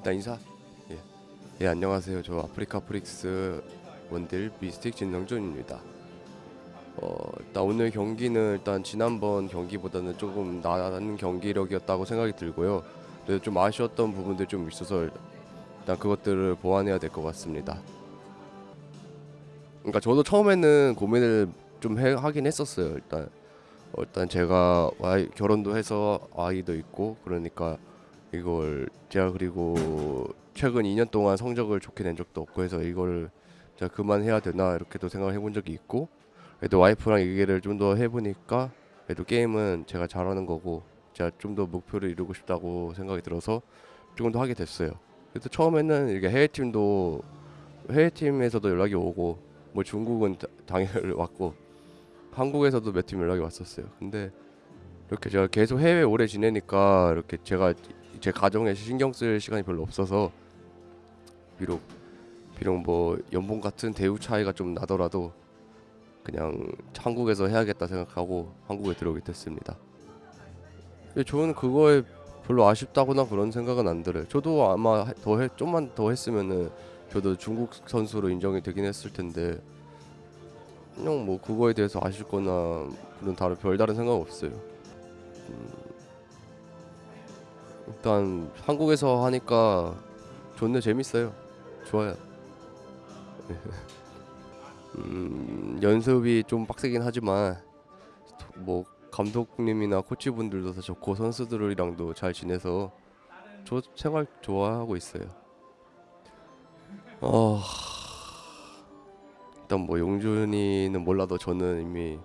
일단 인사. 예. 예 안녕하세요. 저 아프리카 프릭스 원딜 미스틱 진성준입니다. 어 일단 오늘 경기는 일단 지난번 경기보다는 조금 나은 경기력이었다고 생각이 들고요. 그래도 좀 아쉬웠던 부분들 좀 있어서 일단 그것들을 보완해야 될 것 같습니다. 그러니까 저도 처음에는 고민을 좀 해, 하긴 했었어요. 일단 어, 일단 제가 결혼도 해서 아이도 있고 그러니까 이걸 제가 그리고 최근 2년 동안 성적을 좋게 낸 적도 없고 해서 이걸 제가 그만해야 되나 이렇게도 생각을 해본 적이 있고 그래도 와이프랑 얘기를 좀 더 해보니까 그래도 게임은 제가 잘하는 거고 제가 좀 더 목표를 이루고 싶다고 생각이 들어서 조금 더 하게 됐어요. 그래서 처음에는 이게 해외 팀도 해외 팀에서도 연락이 오고 뭐 중국은 다- 당연히 왔고 한국에서도 몇 팀 연락이 왔었어요. 근데 이렇게 제가 계속 해외 오래 지내니까 이렇게 제가 제 가정에 신경 쓸 시간이 별로 없어서 비록 비록 뭐 연봉 같은 대우 차이가 좀 나더라도 그냥 한국에서 해야겠다 생각하고 한국에 들어오게 됐습니다. 저는 그거에 별로 아쉽다거나 그런 생각은 안 들어요. 저도 아마 더 해, 좀만 더 했으면은 저도 중국 선수로 인정이 되긴 했을 텐데 그냥 뭐 그거에 대해서 아쉽거나 그런 다른 별다른 생각 없어요. 음, 일단 한국에서 하니까 좋네 재밌어요. 좋아요. 음, 연습이 좀 빡세긴 하지만 뭐 감독님이나 코치분들도 다 좋고 선수들이랑도 잘 지내서 저 생활 좋아하고 있어요. 어 일단 뭐 용준이는 몰라도 저는 이미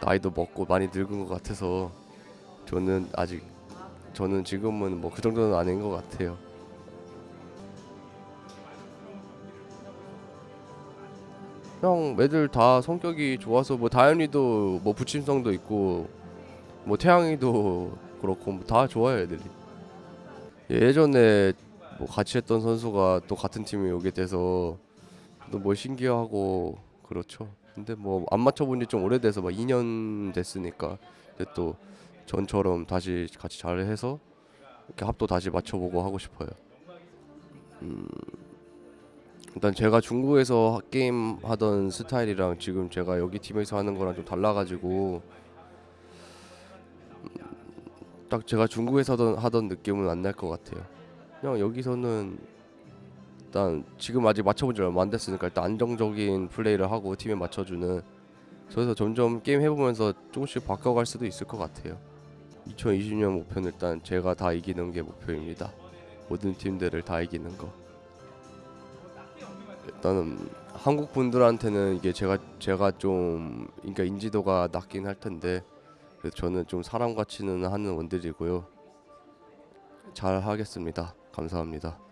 나이도 먹고 많이 늙은 것 같아서 저는 아직 저는 지금은 뭐 그 정도는 아닌 것 같아요. 형 애들 다 성격이 좋아서 뭐 다현이도 뭐 부침성도 있고 뭐 태양이도 그렇고 뭐 다 좋아요 애들이 예전에 뭐 같이 했던 선수가 또 같은 팀에 오게 돼서 또 뭐 신기하고 그렇죠 근데 뭐 안 맞춰본 지 좀 오래돼서 막 2년 됐으니까 근데 또 전처럼 다시 같이 잘해서 이렇게 합도 다시 맞춰보고 하고 싶어요 음 일단 제가 중국에서 게임 하던 스타일이랑 지금 제가 여기 팀에서 하는 거랑 좀 달라가지고 음, 딱 제가 중국에서 하던, 하던 느낌은 안 날 것 같아요. 그냥 여기서는 일단 지금 아직 맞춰본 지 얼마 안 됐으니까 일단 안정적인 플레이를 하고 팀에 맞춰주는 그래서 점점 게임 해보면서 조금씩 바꿔갈 수도 있을 것 같아요. 2020년 목표는 일단 제가 다 이기는 게 목표입니다. 모든 팀들을 다 이기는 거. 일단은 한국 분들한테는 이게 제가 제가 좀 그러니까 인지도가 낮긴 할 텐데 그래서 저는 좀 사람 같이는 하는 원딜이고요. 잘 하겠습니다. 감사합니다.